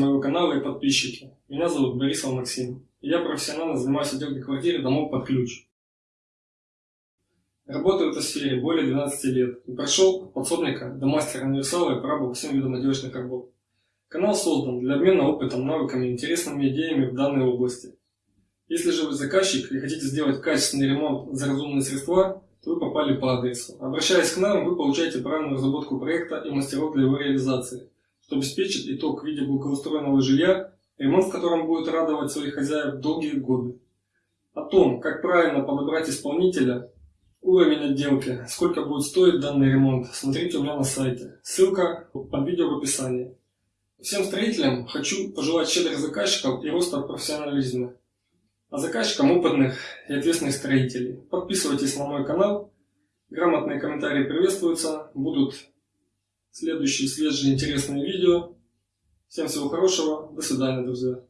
моего канала и подписчики. Меня зовут Борисов Максим. И я профессионально занимаюсь отделкой квартиры домов под ключ. Работаю в этой сфере более 12 лет и прошел от подсобника до мастера универсала и поработал всем видам отделочных работ. Канал создан для обмена опытом, навыками, интересными идеями в данной области. Если же вы заказчик и хотите сделать качественный ремонт за разумные средства, то вы попали по адресу. Обращаясь к нам, вы получаете правильную разработку проекта и мастеров для его реализации, что обеспечит итог в виде благоустроенного жилья, ремонт в котором будет радовать своих хозяев долгие годы. О том, как правильно подобрать исполнителя, уровень отделки, сколько будет стоить данный ремонт, смотрите у меня на сайте. Ссылка под видео в описании. Всем строителям хочу пожелать щедрых заказчиков и роста профессионализма а заказчикам опытных и ответственных строителей. Подписывайтесь на мой канал, грамотные комментарии приветствуются, будут следующие свежие интересные видео. Всем всего хорошего, до свидания, друзья.